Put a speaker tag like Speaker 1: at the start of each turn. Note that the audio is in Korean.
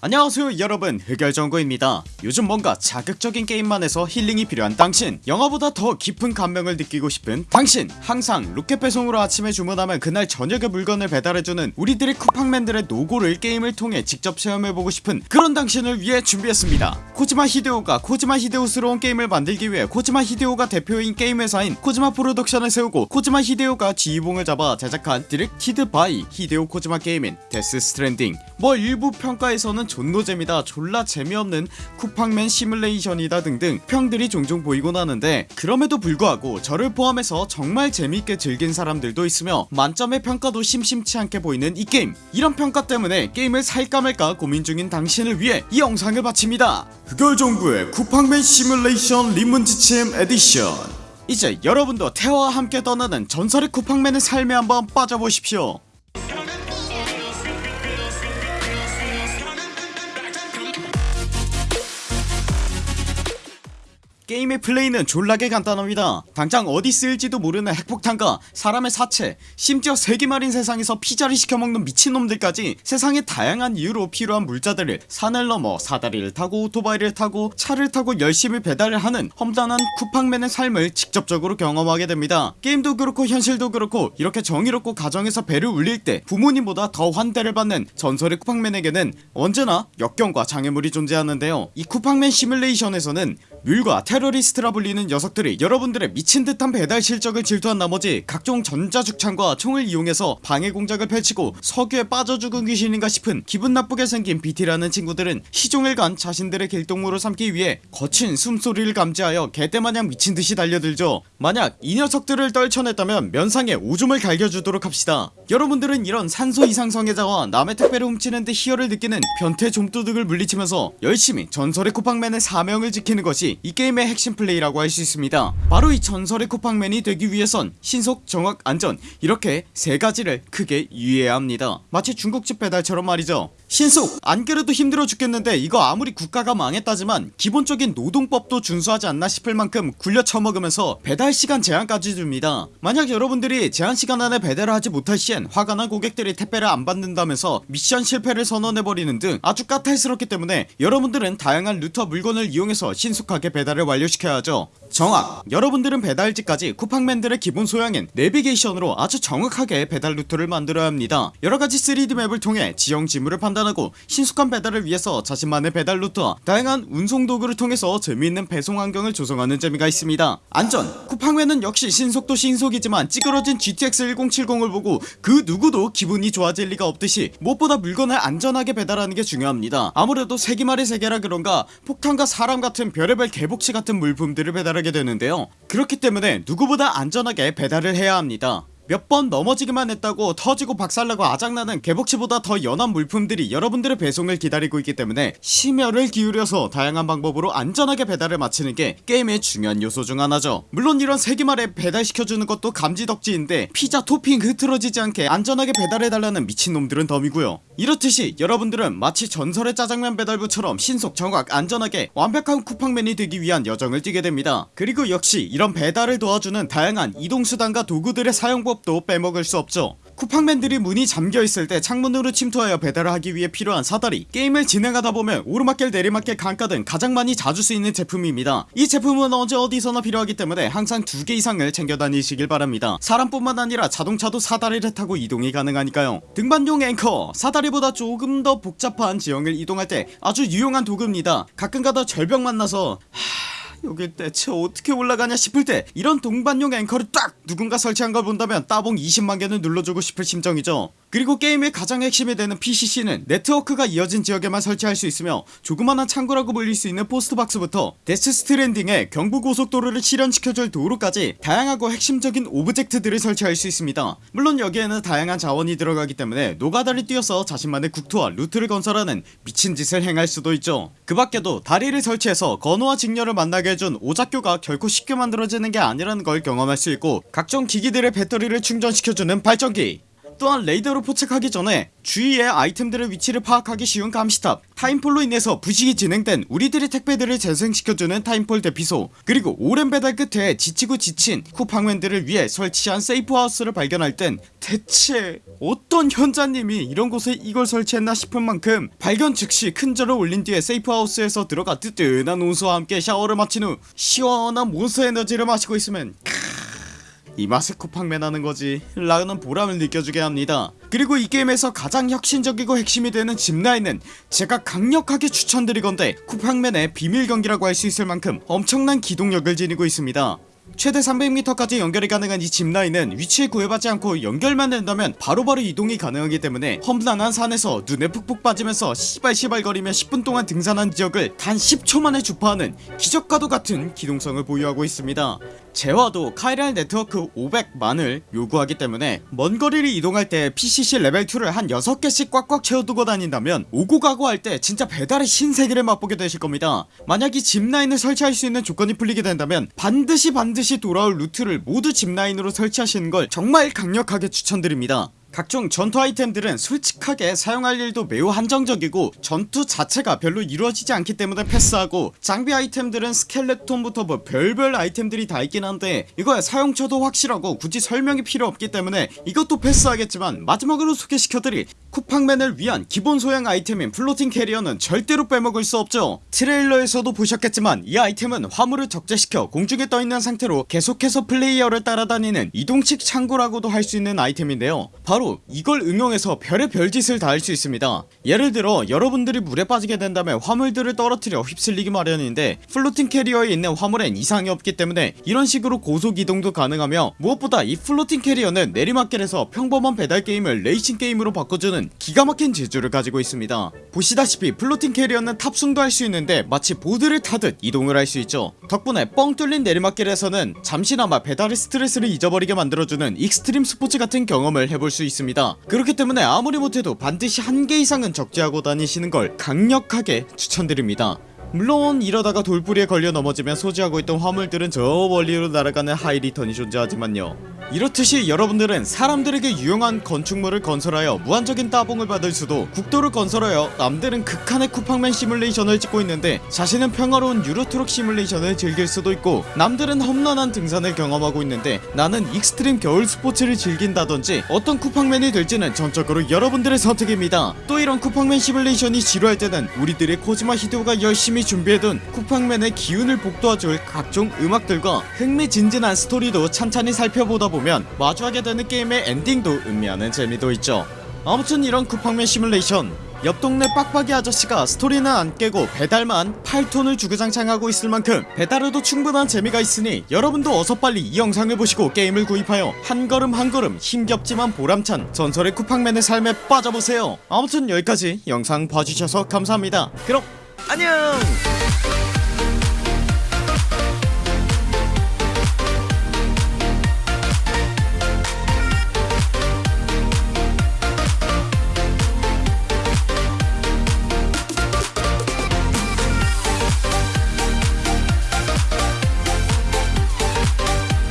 Speaker 1: 안녕하세요 여러분. 흑열정구입니다. 요즘 뭔가 자극적인 게임만 해서 힐링이 필요한 당신. 영화보다 더 깊은 감명을 느끼고 싶은 당신. 항상 로켓 배송으로 아침에 주문하면 그날 저녁에 물건을 배달해주는 우리들의 쿠팡맨들의 노고를 게임을 통해 직접 체험해보고 싶은 그런 당신을 위해 준비했습니다. 코지마 히데오가 코지마 히데오스러운 게임을 만들기 위해 코지마 히데오가 대표인 게임 회사인 코지마 프로덕션을 세우고 코지마 히데오가 지휘봉을 잡아 제작한 directed by 히데오 코지마 게임인 데스 스트랜딩 뭐 일부 평가에서는 존노잼이다 졸라 재미없는 쿠팡맨 시뮬레이션이다 등등 평들이 종종 보이곤 하는데 그럼에도 불구하고 저를 포함해서 정말 재밌게 즐긴 사람들도 있으며 만점의 평가도 심심치 않게 보이는 이 게임. 이런 평가 때문에 게임을 살까 말까 고민 중인 당신을 위해 이 영상을 바칩니다. 흑열정구의 쿠팡맨 시뮬레이션 리문지침 에디션. 이제 여러분도 태화와 함께 떠나는 전설의 쿠팡맨의 삶에 한번 빠져보십시오 게임의 플레이는 졸라게 간단합니다. 당장 어디 쓰일지도 모르는 핵폭탄과 사람의 사체 심지어 세기말인 세상에서 피자를 시켜먹는 미친놈들까지 세상의 다양한 이유로 필요한 물자들을 산을 넘어 사다리를 타고 오토바이를 타고 차를 타고 열심히 배달을 하는 험단한 쿠팡맨의 삶을 직접적으로 경험하게 됩니다. 게임도 그렇고 현실도 그렇고 이렇게 정의롭고 가정에서 배를 울릴 때 부모님보다 더 환대를 받는 전설의 쿠팡맨에게는 언제나 역경과 장애물이 존재하는데요. 이 쿠팡맨 시뮬레이션에서는 뮬과 테러리스트라 불리는 녀석들이 여러분들의 미친듯한 배달 실적을 질투한 나머지 각종 전자죽창과 총을 이용해서 방해 공작을 펼치고 석유에 빠져 죽은 귀신인가 싶은 기분 나쁘게 생긴 BT라는 친구들은 시종일관 자신들의 길동무로 삼기 위해 거친 숨소리를 감지하여 개떼마냥 미친듯이 달려들죠. 만약 이 녀석들을 떨쳐냈다면 면상에 오줌을 갈겨주도록 합시다. 여러분들은 이런 산소 이상 성애자와 남의 택배를 훔치는데 희열을 느끼는 변태 좀도둑을 물리치면서 열심히 전설의 쿠팡맨의 사명을 지키는 것이 이 게임의 핵심 플레이라고 할 수 있습니다. 바로 이 전설의 쿠팡맨이 되기 위해선 신속 정확 안전 이렇게 세 가지를 크게 유의해야 합니다. 마치 중국집 배달처럼 말이죠 신속 안그래도 힘들어 죽겠는데 이거 아무리 국가가 망했다지만 기본적인 노동법도 준수하지 않나 싶을 만큼 굴려 처먹으면서 배달시간 제한까지 줍니다. 만약 여러분들이 제한시간 안에 배달을 하지 못할 시엔 화가 난 고객들이 택배를 안 받는다면서 미션 실패를 선언해버리는 등 아주 까탈스럽기 때문에 여러분들은 다양한 루트와 물건을 이용해서 신속하게 배달을 완료시켜야 하죠. 정확 여러분들은 배달지까지 쿠팡맨들의 기본 소양인 내비게이션으로 아주 정확하게 배달 루트를 만들어야 합니다. 여러가지 3D map을 통해 지형 지물을 판단 하고 신속한 배달을 위해서 자신만의 배달 루트와 다양한 운송 도구를 통해서 재미있는 배송 환경을 조성하는 재미가 있습니다. 안전 쿠팡맨은 역시 신속도 신속이지만 찌그러진 GTX 1070을 보고 그 누구도 기분이 좋아질 리가 없듯이 무엇보다 물건을 안전하게 배달하는 게 중요합니다. 아무래도 세기말의 세계라 그런가 폭탄과 사람 같은 별의별 개복치 같은 물품들을 배달하게 되는데요. 그렇기 때문에 누구보다 안전하게 배달을 해야 합니다 몇 번 넘어지기만 했다고 터지고 박살나고 아작나는 개복치보다 더 연한 물품들이 여러분들의 배송을 기다리고 있기 때문에 심혈을 기울여서 다양한 방법으로 안전하게 배달을 마치는 게 게임의 중요한 요소 중 하나죠. 물론 이런 세기말에 배달시켜주는 것도 감지덕지인데 피자 토핑 흐트러지지 않게 안전하게 배달해달라는 미친놈들은 덤이고요. 이렇듯이 여러분들은 마치 전설의 짜장면 배달부처럼 신속 정확 안전하게 완벽한 쿠팡맨이 되기 위한 여정을 뛰게 됩니다. 그리고 역시 이런 배달을 도와주는 다양한 이동수단과 도구들의 사용법 도 빼먹을 수 없죠. 쿠팡맨들이 문이 잠겨있을 때 창문으로 침투하여 배달을 하기 위해 필요한 사다리 게임을 진행하다 보면 오르막길 내리막길 강가 등 가장 많이 자주 쓰이는 제품입니다. 이 제품은 언제 어디서나 필요하기 때문에 항상 두 개 이상을 챙겨 다니시길 바랍니다. 사람뿐만 아니라 자동차도 사다리를 타고 이동이 가능하니까요. 등반용 앵커 사다리보다 조금 더 복잡한 지형을 이동할 때 아주 유용한 도구입니다. 가끔가다 절벽 만나서 하... 여길 대체 어떻게 올라가냐 싶을 때 이런 등반용 앵커를 딱 누군가 설치한 걸 본다면 따봉 20만개는 눌러주고 싶을 심정이죠 그리고 게임의 가장 핵심이 되는 PCC는 네트워크가 이어진 지역에만 설치할 수 있으며 조그만한 창구라고 불릴 수 있는 postbox부터 데스 스트랜딩의 경부고속도로를 실현시켜줄 도로까지 다양하고 핵심적인 object들을 설치할 수 있습니다. 물론 여기에는 다양한 자원이 들어가기 때문에 노가다를 뛰어서 자신만의 국토와 루트를 건설하는 미친 짓을 행할 수도 있죠. 그 밖에도 다리를 설치해서 견우와 직녀를 만나게 해준 오작교가 결코 쉽게 만들어지는 게 아니라는 걸 경험할 수 있고 각종 기기들의 배터리를 충전시켜주는 발전기 또한 레이더로 포착하기 전에 주위의 아이템들의 위치를 파악하기 쉬운 감시탑 timefall로 인해서 부식이 진행된 우리들의 택배들을 재생시켜주는 timefall 대피소 그리고 오랜 배달 끝에 지치고 지친 쿠팡맨들을 위해 설치한 safe house를 발견할 땐 대체 어떤 현자님이 이런 곳에 이걸 설치했나 싶은 만큼 발견 즉시 큰절을 올린 뒤에 safe house에서 들어가 뜨뜻한 온수와 함께 샤워를 마친 후 시원한 몬스터 에너지를 마시고 있으면 이 맛에 쿠팡맨 하는 거지. 라는 보람을 느껴주게 합니다. 그리고 이 게임에서 가장 혁신적이고 핵심이 되는 짚라인은 제가 강력하게 추천드리건데 쿠팡맨의 비밀경기라고 할 수 있을 만큼 엄청난 기동력을 지니고 있습니다 최대 300m까지 연결이 가능한 이 짚라인은 위치에 구애받지 않고 연결만 된다면 바로바로 이동이 가능하기 때문에 험난한 산에서 눈에 푹푹 빠지면서 시발시발거리며 10분 동안 등산한 지역을 단 10초 만에 주파하는 기적과도 같은 기동성을 보유하고 있습니다. 재화도 chiral network 500만을 요구하기 때문에 먼 거리를 이동할 때 PCC 레벨2를 한 6개씩 꽉꽉 채워두고 다닌다면 오고 가고 할 때 진짜 배달의 신세계를 맛보게 되실 겁니다. 만약 이 zipline을 설치할 수 있는 조건이 풀리게 된다면 반드시 반드시 돌아올 루트를 모두 zipline으로 설치하시는 걸 정말 강력하게 추천드립니다 각종 전투 아이템들은 솔직하게 사용할 일도 매우 한정적이고 전투 자체가 별로 이루어지지 않기 때문에 패스하고 장비 아이템들은 스켈레톤부터 뭐 별별 아이템들이 다 있긴 한데 이거의 사용처도 확실하고 굳이 설명이 필요 없기 때문에 이것도 패스하겠지만 마지막으로 소개시켜드릴 쿠팡맨을 위한 기본 소양 아이템인 floating carrier는 절대로 빼먹을 수 없죠. 트레일러에서도 보셨겠지만 이 아이템은 화물을 적재시켜 공중에 떠있는 상태로 계속해서 플레이어를 따라다니는 이동식 창고라고도 할 수 있는 아이템인데요. 바로 이걸 응용해서 별의 별짓을 다 할 수 있습니다. 예를 들어 여러분들이 물에 빠지게 된다면 화물들을 떨어뜨려 휩쓸리기 마련인데 floating carrier에 있는 화물엔 이상이 없기 때문에 이런 식으로 고속 이동도 가능하며 무엇보다 이 floating carrier는 내리막길에서 평범한 배달 게임을 레이싱 게임으로 바꿔주는 기가 막힌 재주를 가지고 있습니다. 보시다시피 floating carrier는 탑승도 할 수 있는데 마치 보드를 타듯 이동을 할 수 있죠. 덕분에 뻥 뚫린 내리막길에서는 잠시나마 배달의 스트레스를 잊어버리게 만들어주는 extreme sports 같은 경험을 해볼 수 있습니다. 그렇기 때문에 아무리 못해도 반드시 한 개 이상은 적재하고 다니시는 걸 강력하게 추천드립니다. 물론 이러다가 돌부리에 걸려 넘어지면 소지하고 있던 화물들은 저 멀리로 날아가는 high return이 존재하지만요 이렇듯이 여러분들은 사람들에게 유용한 건축물을 건설하여 무한적인 따봉을 받을 수도 국도를 건설하여 남들은 극한의 쿠팡맨 시뮬레이션을 찍고 있는데 자신은 평화로운 유로트럭 시뮬레이션을 즐길 수도 있고 남들은 험난한 등산을 경험하고 있는데 나는 extreme 겨울 스포츠를 즐긴다던지 어떤 쿠팡맨이 될지는 전적으로 여러분들의 선택입니다. 또 이런 쿠팡맨 시뮬레이션이 지루할 때는 우리들의 코지마 히데오가 열심히 준비해둔 쿠팡맨의 기운을 복돋아줄 각종 음악들과 흥미진진한 스토리도 찬찬히 살펴보다 보면 마주하게 되는 게임의 엔딩도 음미하는 재미도 있죠. 아무튼 이런 쿠팡맨 시뮬레이션 옆 동네 빡빡이 아저씨가 스토리는 안 깨고 배달만 8톤을 주구장창하고 있을 만큼 배달에도 충분한 재미가 있으니 여러분도 어서 빨리 이 영상을 보시고 게임을 구입하여 한 걸음 한 걸음 힘겹지만 보람찬 전설의 쿠팡맨의 삶에 빠져보세요. 아무튼 여기까지 영상 봐주셔서 감사합니다. 그럼 안녕